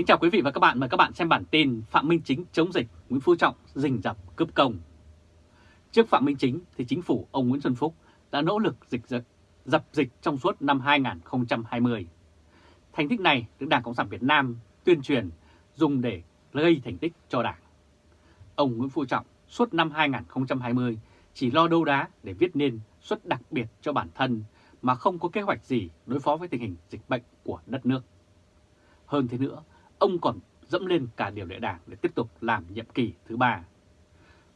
Kính chào quý vị và các bạn, mời các bạn xem bản tin Phạm Minh Chính chống dịch, Nguyễn Phú Trọng rình rập cướp công. Trước Phạm Minh Chính thì chính phủ ông Nguyễn Xuân Phúc đã nỗ lực dịch dập, dập dịch trong suốt năm 2020. Thành tích này được Đảng Cộng sản Việt Nam tuyên truyền dùng để gây thành tích cho Đảng. Ông Nguyễn Phú Trọng suốt năm 2020 chỉ lo đâu đá để viết nên suất đặc biệt cho bản thân mà không có kế hoạch gì đối phó với tình hình dịch bệnh của đất nước. Hơn thế nữa, ông còn dẫm lên cả điều lệ đảng để tiếp tục làm nhiệm kỳ thứ ba.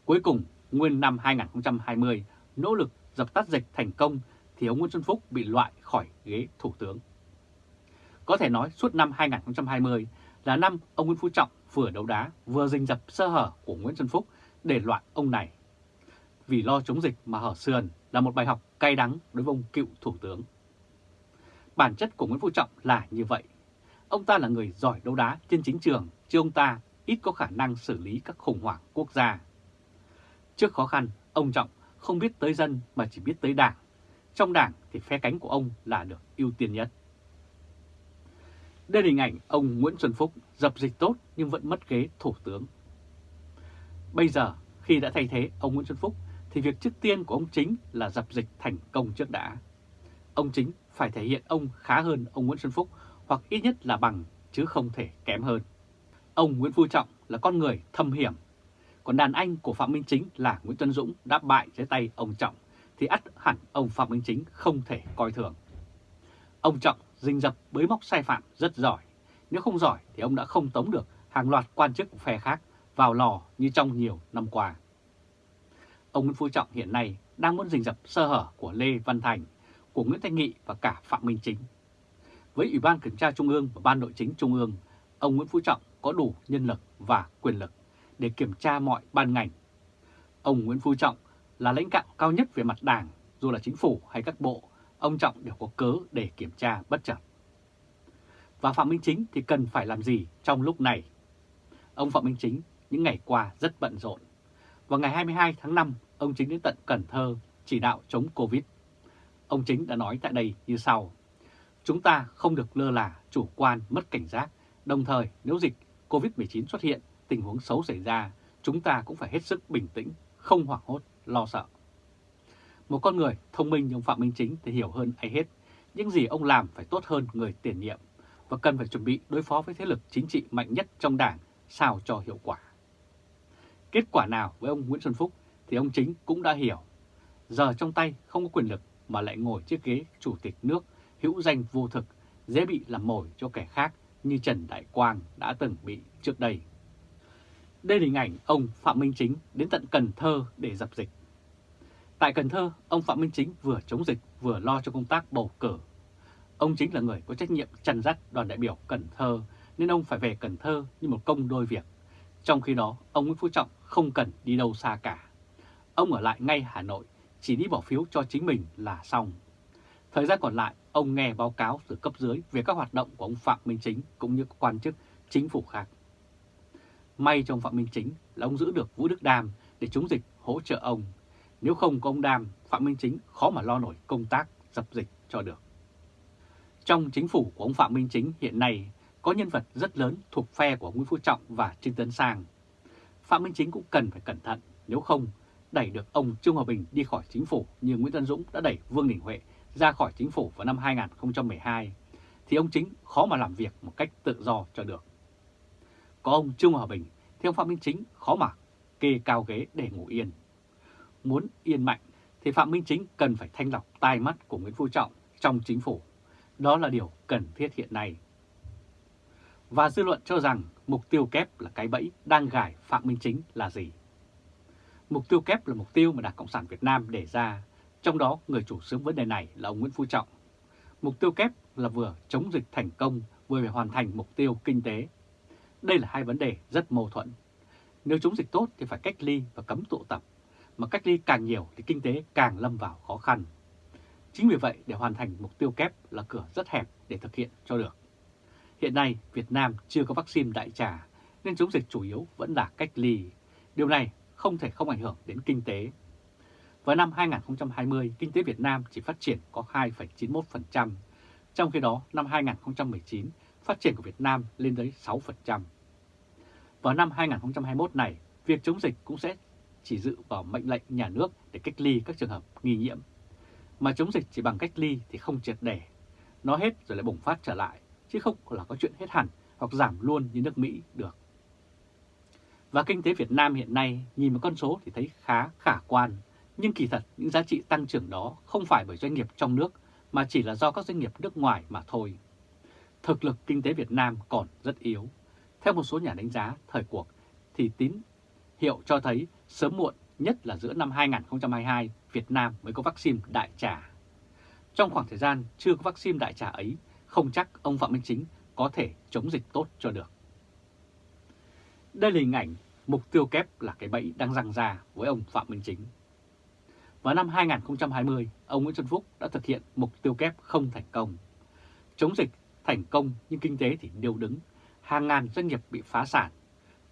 Cuối cùng, nguyên năm 2020, nỗ lực dập tắt dịch thành công thì ông Nguyễn Xuân Phúc bị loại khỏi ghế thủ tướng. Có thể nói suốt năm 2020 là năm ông Nguyễn Phú Trọng vừa đấu đá vừa rình dập sơ hở của Nguyễn Xuân Phúc để loại ông này. Vì lo chống dịch mà hở sườn là một bài học cay đắng đối với ông cựu thủ tướng. Bản chất của Nguyễn Phú Trọng là như vậy. Ông ta là người giỏi đấu đá trên chính trường, chứ ông ta ít có khả năng xử lý các khủng hoảng quốc gia. Trước khó khăn, ông Trọng không biết tới dân mà chỉ biết tới đảng. Trong đảng thì phe cánh của ông là được ưu tiên nhất. Đây là hình ảnh ông Nguyễn Xuân Phúc dập dịch tốt nhưng vẫn mất ghế thủ tướng. Bây giờ khi đã thay thế ông Nguyễn Xuân Phúc thì việc trước tiên của ông Chính là dập dịch thành công trước đã. Ông Chính phải thể hiện ông khá hơn ông Nguyễn Xuân Phúc hoặc ít nhất là bằng chứ không thể kém hơn. Ông Nguyễn Phú Trọng là con người thâm hiểm, còn đàn anh của Phạm Minh Chính là Nguyễn Tuấn Dũng đã bại dưới tay ông Trọng thì ắt hẳn ông Phạm Minh Chính không thể coi thường. Ông Trọng rình rập bới móc sai phạm rất giỏi, nếu không giỏi thì ông đã không tống được hàng loạt quan chức phe khác vào lò như trong nhiều năm qua. Ông Nguyễn Phú Trọng hiện nay đang muốn rình rập sơ hở của Lê Văn Thành, của Nguyễn Thanh Nghị và cả Phạm Minh Chính. Với Ủy ban Kiểm tra Trung ương và Ban Nội chính Trung ương, ông Nguyễn Phú Trọng có đủ nhân lực và quyền lực để kiểm tra mọi ban ngành. Ông Nguyễn Phú Trọng là lãnh đạo cao nhất về mặt đảng, dù là chính phủ hay các bộ, ông Trọng đều có cớ để kiểm tra bất chợt. Và Phạm Minh Chính thì cần phải làm gì trong lúc này? Ông Phạm Minh Chính những ngày qua rất bận rộn. Vào ngày 22 tháng 5, ông Chính đến tận Cần Thơ chỉ đạo chống Covid. Ông Chính đã nói tại đây như sau. Chúng ta không được lơ là, chủ quan, mất cảnh giác. Đồng thời, nếu dịch COVID-19 xuất hiện, tình huống xấu xảy ra, chúng ta cũng phải hết sức bình tĩnh, không hoảng hốt, lo sợ. Một con người thông minh như ông Phạm Minh Chính thì hiểu hơn ai hết, những gì ông làm phải tốt hơn người tiền nhiệm và cần phải chuẩn bị đối phó với thế lực chính trị mạnh nhất trong đảng sao cho hiệu quả. Kết quả nào với ông Nguyễn Xuân Phúc thì ông Chính cũng đã hiểu. Giờ trong tay không có quyền lực mà lại ngồi chiếc ghế chủ tịch nước hữu danh vô thực, dễ bị làm mồi cho kẻ khác như Trần Đại Quang đã từng bị trước đây. Đây là hình ảnh ông Phạm Minh Chính đến tận Cần Thơ để dập dịch. Tại Cần Thơ, ông Phạm Minh Chính vừa chống dịch vừa lo cho công tác bầu cử. Ông chính là người có trách nhiệm chăn dắt đoàn đại biểu Cần Thơ nên ông phải về Cần Thơ như một công đôi việc. Trong khi đó, ông Nguyễn Phú Trọng không cần đi đâu xa cả. Ông ở lại ngay Hà Nội, chỉ đi bỏ phiếu cho chính mình là xong. Thời gian còn lại, ông nghe báo cáo từ cấp dưới về các hoạt động của ông Phạm Minh Chính cũng như các quan chức chính phủ khác. May trong Phạm Minh Chính là ông giữ được Vũ Đức Đam để chống dịch hỗ trợ ông. Nếu không có ông Đam, Phạm Minh Chính khó mà lo nổi công tác dập dịch cho được. Trong chính phủ của ông Phạm Minh Chính hiện nay có nhân vật rất lớn thuộc phe của Nguyễn Phú Trọng và Trương Tấn Sang. Phạm Minh Chính cũng cần phải cẩn thận, nếu không đẩy được ông Trương Hòa Bình đi khỏi chính phủ như Nguyễn Tân Dũng đã đẩy Vương Đình Huệ ra khỏi chính phủ vào năm 2012, thì ông Chính khó mà làm việc một cách tự do cho được. Có ông Trương Hòa Bình thì ông Phạm Minh Chính khó mà kê cao ghế để ngủ yên. Muốn yên mạnh thì Phạm Minh Chính cần phải thanh lọc tai mắt của Nguyễn Phú Trọng trong chính phủ. Đó là điều cần thiết hiện nay. Và dư luận cho rằng mục tiêu kép là cái bẫy đang gài Phạm Minh Chính là gì? Mục tiêu kép là mục tiêu mà Đảng Cộng sản Việt Nam đề ra, trong đó người chủ xướng vấn đề này là ông Nguyễn Phú Trọng. Mục tiêu kép là vừa chống dịch thành công, vừa phải hoàn thành mục tiêu kinh tế. Đây là hai vấn đề rất mâu thuẫn. Nếu chống dịch tốt thì phải cách ly và cấm tụ tập, mà cách ly càng nhiều thì kinh tế càng lâm vào khó khăn. Chính vì vậy để hoàn thành mục tiêu kép là cửa rất hẹp để thực hiện cho được. Hiện nay Việt Nam chưa có vaccine đại trà nên chống dịch chủ yếu vẫn là cách ly. Điều này không thể không ảnh hưởng đến kinh tế. Vào năm 2020, kinh tế Việt Nam chỉ phát triển có 2,91%, trong khi đó năm 2019 phát triển của Việt Nam lên tới 6%. Vào năm 2021 này, việc chống dịch cũng sẽ chỉ dự vào mệnh lệnh nhà nước để cách ly các trường hợp nghi nhiễm. Mà chống dịch chỉ bằng cách ly thì không triệt để. Nó hết rồi lại bùng phát trở lại, chứ không là có chuyện hết hẳn hoặc giảm luôn như nước Mỹ được. Và kinh tế Việt Nam hiện nay nhìn một con số thì thấy khá khả quan, nhưng kỳ thật những giá trị tăng trưởng đó không phải bởi doanh nghiệp trong nước mà chỉ là do các doanh nghiệp nước ngoài mà thôi. Thực lực kinh tế Việt Nam còn rất yếu. Theo một số nhà đánh giá thời cuộc thì tín hiệu cho thấy sớm muộn nhất là giữa năm 2022 Việt Nam mới có vaccine đại trà. Trong khoảng thời gian chưa có vaccine đại trà ấy, không chắc ông Phạm Minh Chính có thể chống dịch tốt cho được. Đây là hình ảnh mục tiêu kép là cái bẫy đang răng ra với ông Phạm Minh Chính. Vào năm 2020, ông Nguyễn Xuân Phúc đã thực hiện mục tiêu kép không thành công. Chống dịch thành công nhưng kinh tế thì điêu đứng, hàng ngàn doanh nghiệp bị phá sản.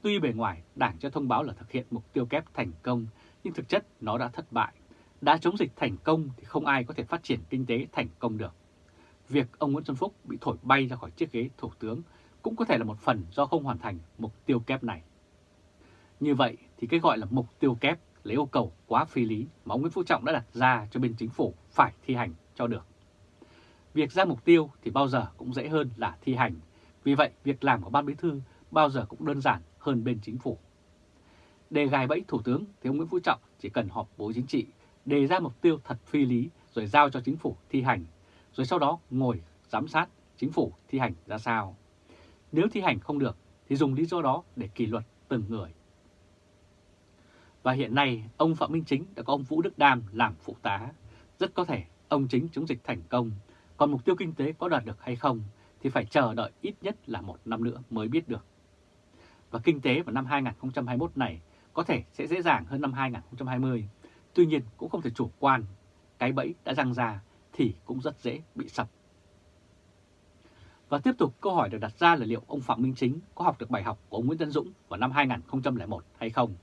Tuy bề ngoài Đảng cho thông báo là thực hiện mục tiêu kép thành công, nhưng thực chất nó đã thất bại. Đã chống dịch thành công thì không ai có thể phát triển kinh tế thành công được. Việc ông Nguyễn Xuân Phúc bị thổi bay ra khỏi chiếc ghế thủ tướng cũng có thể là một phần do không hoàn thành mục tiêu kép này. Như vậy thì cái gọi là mục tiêu kép là yêu cầu quá phi lý mà ông Nguyễn Phú Trọng đã đặt ra cho bên chính phủ phải thi hành cho được. Việc ra mục tiêu thì bao giờ cũng dễ hơn là thi hành, vì vậy việc làm của Ban Bí Thư bao giờ cũng đơn giản hơn bên chính phủ. Để gài bẫy Thủ tướng thì ông Nguyễn Phú Trọng chỉ cần họp Bộ Chính trị, đề ra mục tiêu thật phi lý rồi giao cho chính phủ thi hành, rồi sau đó ngồi giám sát chính phủ thi hành ra sao. Nếu thi hành không được thì dùng lý do đó để kỷ luật từng người. Và hiện nay ông Phạm Minh Chính đã có ông Vũ Đức Đam làm phụ tá. Rất có thể ông Chính chống dịch thành công, còn mục tiêu kinh tế có đạt được hay không thì phải chờ đợi ít nhất là một năm nữa mới biết được. Và kinh tế vào năm 2021 này có thể sẽ dễ dàng hơn năm 2020. Tuy nhiên cũng không thể chủ quan, cái bẫy đã răng ra thì cũng rất dễ bị sập. Và tiếp tục câu hỏi được đặt ra là liệu ông Phạm Minh Chính có học được bài học của ông Nguyễn Tân Dũng vào năm 2001 hay không?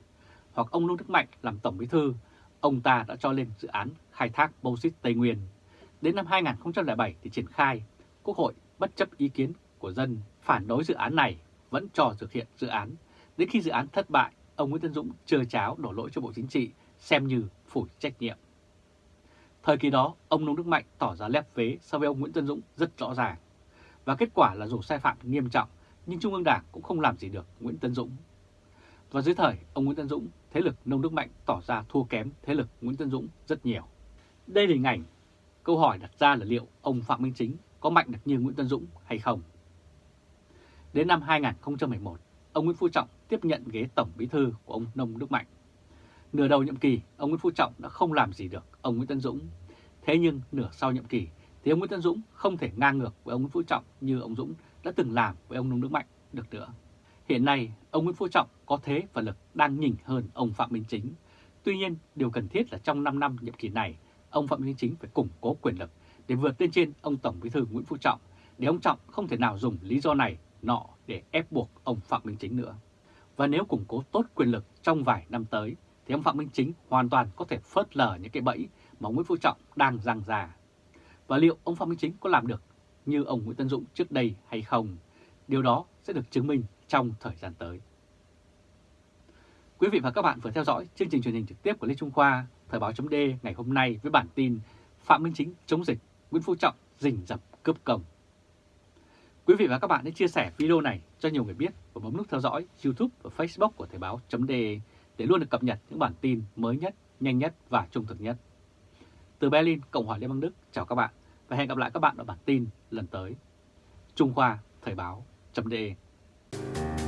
Hoặc ông Lương Đức Mạnh làm Tổng Bí Thư, ông ta đã cho lên dự án khai thác bauxit Tây Nguyên. Đến năm 2007 thì triển khai, Quốc hội bất chấp ý kiến của dân phản đối dự án này vẫn cho thực hiện dự án. Đến khi dự án thất bại, ông Nguyễn Tân Dũng chờ cháo đổ lỗi cho Bộ Chính trị xem như phủ trách nhiệm. Thời kỳ đó, ông Nông Đức Mạnh tỏ ra lép vế so với ông Nguyễn Tân Dũng rất rõ ràng. Và kết quả là dù sai phạm nghiêm trọng, nhưng Trung ương Đảng cũng không làm gì được Nguyễn Tân Dũng. Và dưới thời ông Nguyễn Tân Dũng, thế lực Nông Đức Mạnh tỏ ra thua kém thế lực Nguyễn Tân Dũng rất nhiều. Đây là hình ảnh, câu hỏi đặt ra là liệu ông Phạm Minh Chính có mạnh được như Nguyễn Tân Dũng hay không? Đến năm 2011, ông Nguyễn Phú Trọng tiếp nhận ghế Tổng Bí Thư của ông Nông Đức Mạnh. Nửa đầu nhiệm kỳ, ông Nguyễn Phú Trọng đã không làm gì được ông Nguyễn Tân Dũng. Thế nhưng nửa sau nhiệm kỳ thì ông Nguyễn Tân Dũng không thể ngang ngược với ông Nguyễn Phú Trọng như ông Dũng đã từng làm với ông Nông Đức Mạnh được nữa. Hiện nay, ông Nguyễn Phú Trọng có thế và lực đang nhỉnh hơn ông Phạm Minh Chính. Tuy nhiên, điều cần thiết là trong 5 năm nhiệm kỳ này, ông Phạm Minh Chính phải củng cố quyền lực để vượt lên trên ông Tổng Bí thư Nguyễn Phú Trọng, để ông Trọng không thể nào dùng lý do này nọ để ép buộc ông Phạm Minh Chính nữa. Và nếu củng cố tốt quyền lực trong vài năm tới, thì ông Phạm Minh Chính hoàn toàn có thể phớt lờ những cái bẫy mà ông Nguyễn Phú Trọng đang răng ra. Và liệu ông Phạm Minh Chính có làm được như ông Nguyễn Tân Dũng trước đây hay không? Điều đó sẽ được chứng minh trong thời gian tới. Quý vị và các bạn vừa theo dõi chương trình truyền hình trực tiếp của Lê Trung Khoa, Thời báo chấm ngày hôm nay với bản tin Phạm Minh Chính chống dịch, Nguyễn Phú Trọng rình rập cướp công. Quý vị và các bạn hãy chia sẻ video này cho nhiều người biết và bấm nút theo dõi YouTube và Facebook của Thời báo D để luôn được cập nhật những bản tin mới nhất, nhanh nhất và trung thực nhất. Từ Berlin, Cộng hòa Liên bang Đức, chào các bạn và hẹn gặp lại các bạn ở bản tin lần tới. Trung Khoa Thời báo .de you